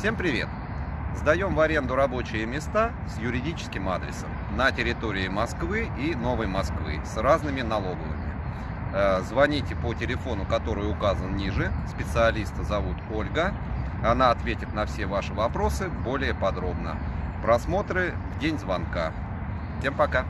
Всем привет! Сдаем в аренду рабочие места с юридическим адресом на территории Москвы и Новой Москвы с разными налоговыми. Э, звоните по телефону, который указан ниже. Специалиста зовут Ольга. Она ответит на все ваши вопросы более подробно. Просмотры в день звонка. Всем пока!